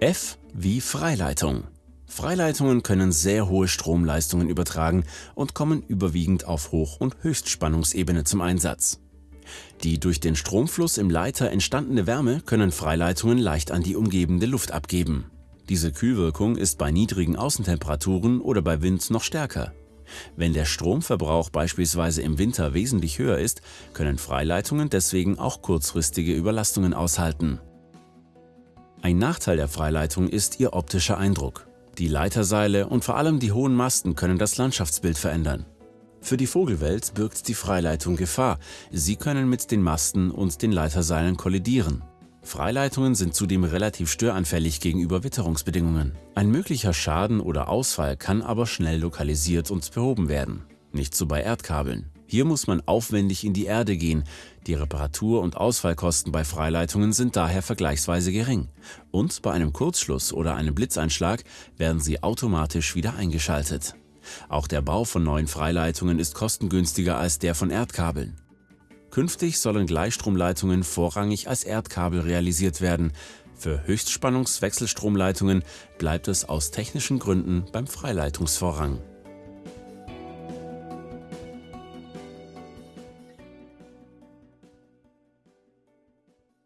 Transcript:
F wie Freileitung. Freileitungen können sehr hohe Stromleistungen übertragen und kommen überwiegend auf Hoch- und Höchstspannungsebene zum Einsatz. Die durch den Stromfluss im Leiter entstandene Wärme können Freileitungen leicht an die umgebende Luft abgeben. Diese Kühlwirkung ist bei niedrigen Außentemperaturen oder bei Wind noch stärker. Wenn der Stromverbrauch beispielsweise im Winter wesentlich höher ist, können Freileitungen deswegen auch kurzfristige Überlastungen aushalten. Ein Nachteil der Freileitung ist ihr optischer Eindruck. Die Leiterseile und vor allem die hohen Masten können das Landschaftsbild verändern. Für die Vogelwelt birgt die Freileitung Gefahr. Sie können mit den Masten und den Leiterseilen kollidieren. Freileitungen sind zudem relativ störanfällig gegenüber Witterungsbedingungen. Ein möglicher Schaden oder Ausfall kann aber schnell lokalisiert und behoben werden. Nicht so bei Erdkabeln. Hier muss man aufwendig in die Erde gehen. Die Reparatur- und Ausfallkosten bei Freileitungen sind daher vergleichsweise gering. Und bei einem Kurzschluss oder einem Blitzeinschlag werden sie automatisch wieder eingeschaltet. Auch der Bau von neuen Freileitungen ist kostengünstiger als der von Erdkabeln. Künftig sollen Gleichstromleitungen vorrangig als Erdkabel realisiert werden. Für Höchstspannungswechselstromleitungen bleibt es aus technischen Gründen beim Freileitungsvorrang.